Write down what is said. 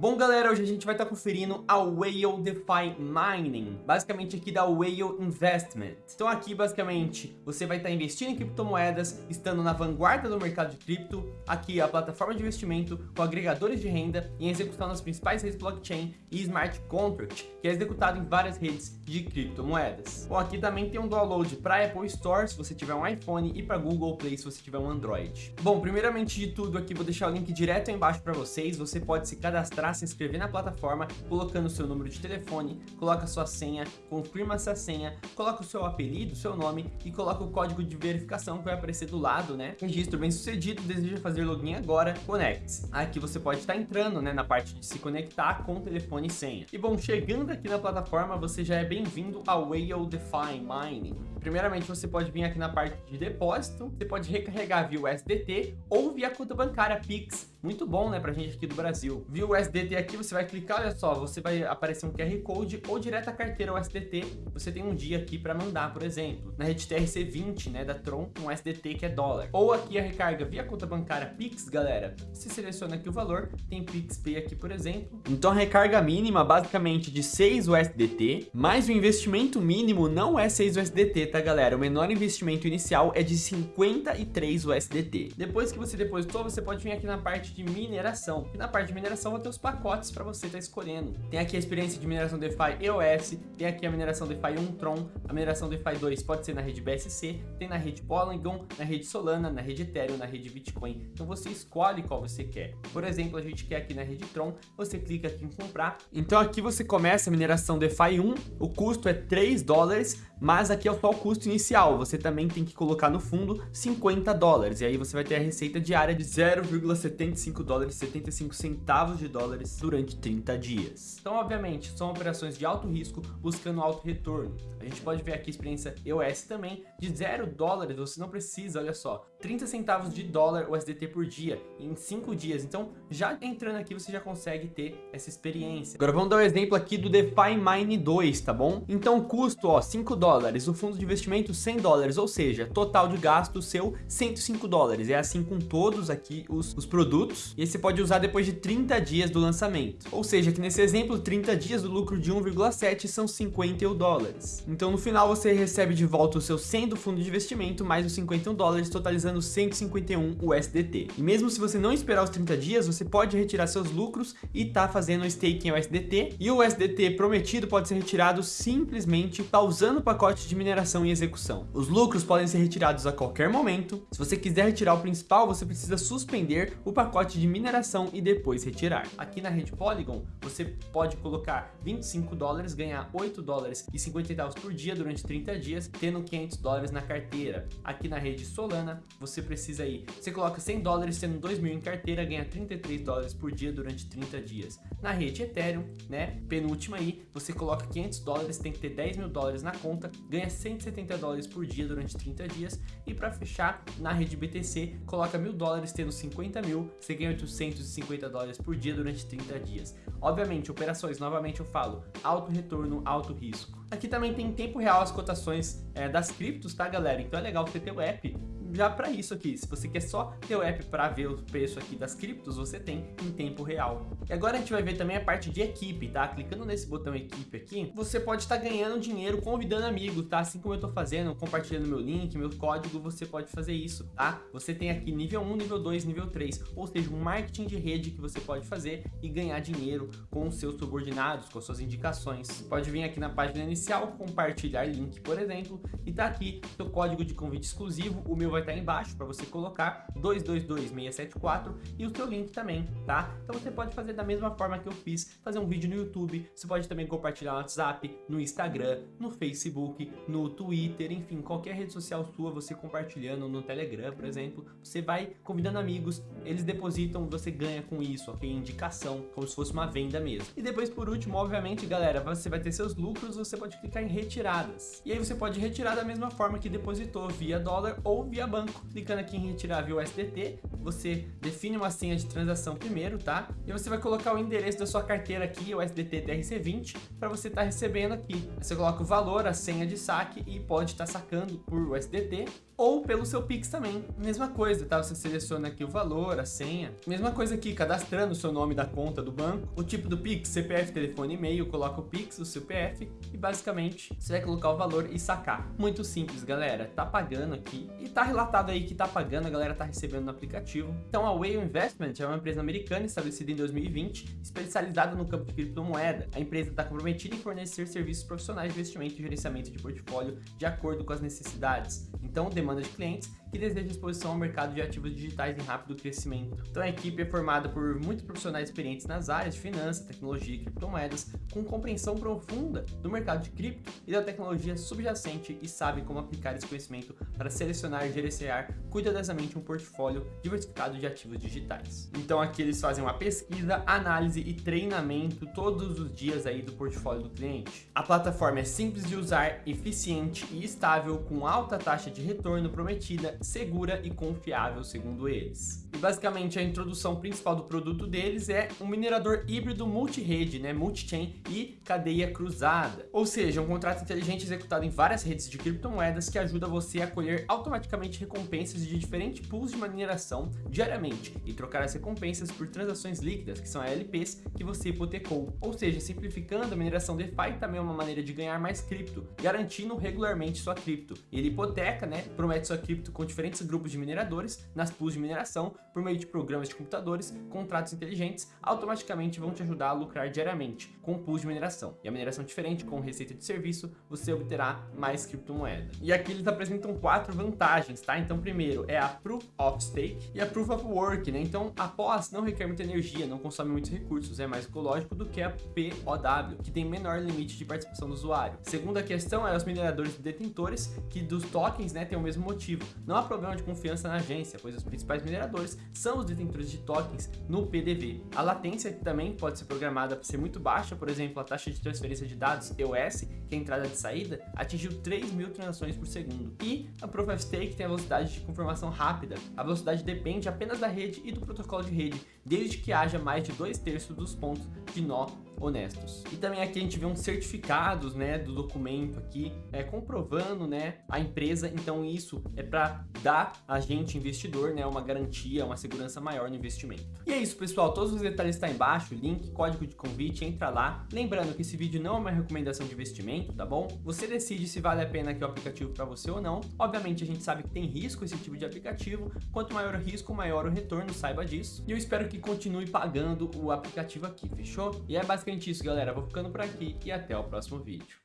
Bom galera, hoje a gente vai estar conferindo a Whale DeFi Mining, basicamente aqui da Whale Investment. Então aqui basicamente você vai estar investindo em criptomoedas, estando na vanguarda do mercado de cripto, aqui a plataforma de investimento com agregadores de renda em execução nas principais redes blockchain e smart contract, que é executado em várias redes de criptomoedas. Bom, aqui também tem um download para Apple Store se você tiver um iPhone e para Google Play se você tiver um Android. Bom, primeiramente de tudo aqui vou deixar o link direto aí embaixo para vocês, você pode se cadastrar se inscrever na plataforma, colocando o seu número de telefone, coloca sua senha, confirma essa senha, coloca o seu apelido, seu nome e coloca o código de verificação que vai aparecer do lado, né? Registro bem sucedido, deseja fazer login agora, conecte-se. Aqui você pode estar entrando, né, na parte de se conectar com telefone e senha. E bom, chegando aqui na plataforma, você já é bem-vindo ao Whale DeFi Mining. Primeiramente, você pode vir aqui na parte de depósito, você pode recarregar via USDT ou via conta bancária Pix. Muito bom, né, pra gente aqui do Brasil. Via USDT aqui, você vai clicar, olha só, você vai aparecer um QR Code ou direto a carteira USDT. Você tem um dia aqui para mandar, por exemplo. Na rede TRC20, né, da Tron, um USDT que é dólar. Ou aqui a recarga via conta bancária Pix, galera. Você seleciona aqui o valor, tem PixPay aqui, por exemplo. Então a recarga mínima, basicamente, de 6 USDT, mas o investimento mínimo não é 6 USDT, tá, galera? O menor investimento inicial é de 53 USDT. Depois que você depositou, você pode vir aqui na parte de mineração. E na parte de mineração vai ter os pacotes para você estar tá escolhendo. Tem aqui a experiência de mineração DeFi EOS, tem aqui a mineração DeFi 1 Tron, a mineração DeFi 2 pode ser na rede BSC, tem na rede Polygon, na rede Solana, na rede Ethereum, na rede Bitcoin. Então você escolhe qual você quer. Por exemplo, a gente quer aqui na rede Tron, você clica aqui em comprar. Então aqui você começa a mineração DeFi 1, o custo é 3 dólares, mas aqui é só o custo inicial, você também tem que colocar no fundo 50 dólares, e aí você vai ter a receita diária de 0,75 dólares, 75 centavos de dólares durante 30 dias. Então, obviamente, são operações de alto risco buscando alto retorno. A gente pode ver aqui a experiência EOS também, de 0 dólares, você não precisa, olha só, 30 centavos de dólar USDT por dia, em 5 dias. Então, já entrando aqui, você já consegue ter essa experiência. Agora, vamos dar um exemplo aqui do DeFi Mine 2, tá bom? Então, custo, ó, 5 dólares dólares, o fundo de investimento 100 dólares, ou seja, total de gasto seu 105 dólares. É assim com todos aqui os, os produtos. E você pode usar depois de 30 dias do lançamento. Ou seja, que nesse exemplo, 30 dias do lucro de 1,7 são 51 dólares. Então no final você recebe de volta o seu 100 do fundo de investimento mais os 51 dólares, totalizando 151 USDT. E mesmo se você não esperar os 30 dias, você pode retirar seus lucros e tá fazendo staking em USDT. E o USDT prometido pode ser retirado simplesmente pausando o pacote de mineração em execução. Os lucros podem ser retirados a qualquer momento. Se você quiser retirar o principal, você precisa suspender o pacote de mineração e depois retirar. Aqui na rede Polygon, você pode colocar 25 dólares, ganhar 8 dólares e 50 centavos por dia durante 30 dias, tendo 500 dólares na carteira. Aqui na rede Solana, você precisa ir, você coloca 100 dólares, tendo 2 mil em carteira, ganha 33 dólares por dia durante 30 dias. Na rede Ethereum, né, penúltima aí, você coloca 500 dólares, tem que ter 10 mil dólares na conta, ganha 170 dólares por dia durante 30 dias e para fechar na rede BTC coloca mil dólares tendo 50 mil, você ganha 850 dólares por dia durante 30 dias. Obviamente, operações, novamente eu falo, alto retorno, alto risco. Aqui também tem em tempo real as cotações é, das criptos, tá galera? Então é legal você ter o app já para isso aqui. Se você quer só ter o app para ver o preço aqui das criptos, você tem em tempo real. E agora a gente vai ver também a parte de equipe, tá? Clicando nesse botão equipe aqui, você pode estar tá ganhando dinheiro convidando amigos, tá? Assim como eu tô fazendo, compartilhando meu link, meu código, você pode fazer isso, tá? Você tem aqui nível 1, nível 2, nível 3, ou seja, um marketing de rede que você pode fazer e ganhar dinheiro com os seus subordinados, com suas indicações. Pode vir aqui na página inicial, compartilhar link, por exemplo, e tá aqui seu código de convite exclusivo, o meu vai vai estar embaixo para você colocar 222674 e o seu link também, tá? Então você pode fazer da mesma forma que eu fiz, fazer um vídeo no YouTube, você pode também compartilhar no WhatsApp, no Instagram, no Facebook, no Twitter, enfim, qualquer rede social sua, você compartilhando no Telegram, por exemplo, você vai convidando amigos, eles depositam, você ganha com isso, ok? Indicação, como se fosse uma venda mesmo. E depois, por último, obviamente, galera, você vai ter seus lucros, você pode clicar em retiradas. E aí você pode retirar da mesma forma que depositou, via dólar ou via banco, clicando aqui em retirar via USDT, você define uma senha de transação primeiro, tá? E você vai colocar o endereço da sua carteira aqui, o USDT TRC20, para você estar tá recebendo aqui. Você coloca o valor, a senha de saque e pode estar tá sacando por USDT ou pelo seu Pix também. Mesma coisa, tá? Você seleciona aqui o valor, a senha. Mesma coisa aqui, cadastrando o seu nome da conta do banco, o tipo do Pix, CPF, telefone, e-mail, coloca o Pix, o CPF e basicamente você vai colocar o valor e sacar. Muito simples, galera. Tá pagando aqui e tá relatado aí que tá pagando, a galera tá recebendo no aplicativo. Então a Whale Investment é uma empresa americana estabelecida em 2020, especializada no campo de criptomoeda. A empresa está comprometida em fornecer serviços profissionais de investimento e gerenciamento de portfólio de acordo com as necessidades. Então, demanda de clientes que deseja exposição ao mercado de ativos digitais em rápido crescimento. Então a equipe é formada por muitos profissionais experientes nas áreas de finanças, tecnologia e criptomoedas, com compreensão profunda do mercado de cripto e da tecnologia subjacente e sabe como aplicar esse conhecimento para selecionar e gerenciar cuidadosamente um portfólio diversificado de ativos digitais. Então aqui eles fazem uma pesquisa, análise e treinamento todos os dias aí do portfólio do cliente. A plataforma é simples de usar, eficiente e estável, com alta taxa de retorno prometida segura e confiável, segundo eles. E basicamente a introdução principal do produto deles é um minerador híbrido multi-rede, né, multi-chain e cadeia cruzada. Ou seja, um contrato inteligente executado em várias redes de criptomoedas que ajuda você a colher automaticamente recompensas de diferentes pools de mineração diariamente e trocar as recompensas por transações líquidas, que são LPs, que você hipotecou. Ou seja, simplificando, a mineração DeFi também é uma maneira de ganhar mais cripto, garantindo regularmente sua cripto. Ele hipoteca, né, promete sua cripto diferentes grupos de mineradores nas pools de mineração por meio de programas de computadores, contratos inteligentes, automaticamente vão te ajudar a lucrar diariamente com pools de mineração. E a mineração diferente, com receita de serviço, você obterá mais criptomoeda. E aqui eles apresentam quatro vantagens, tá? Então, primeiro é a Proof of Stake e a Proof of Work, né? Então, a POS não requer muita energia, não consome muitos recursos, é mais ecológico do que a POW, que tem menor limite de participação do usuário. Segunda questão é os mineradores detentores, que dos tokens, né, tem o mesmo motivo. Não há problema de confiança na agência, pois os principais mineradores são os detentores de tokens no PDV. A latência também pode ser programada para ser muito baixa, por exemplo, a taxa de transferência de dados EOS, que é a entrada de saída, atingiu 3 mil transações por segundo. E a Proof of Stake tem a velocidade de confirmação rápida. A velocidade depende apenas da rede e do protocolo de rede, desde que haja mais de dois terços dos pontos de nó honestos. E também aqui a gente vê uns certificados, né, do documento aqui, é, comprovando, né, a empresa. Então isso é para dar a gente, investidor, né, uma garantia, uma segurança maior no investimento. E é isso, pessoal. Todos os detalhes estão tá embaixo, link, código de convite, entra lá. Lembrando que esse vídeo não é uma recomendação de investimento, tá bom? Você decide se vale a pena aqui o aplicativo para você ou não. Obviamente a gente sabe que tem risco esse tipo de aplicativo. Quanto maior o risco, maior o retorno, saiba disso. E eu espero que continue pagando o aplicativo aqui, fechou? E é basicamente isso, galera. Vou ficando por aqui e até o próximo vídeo.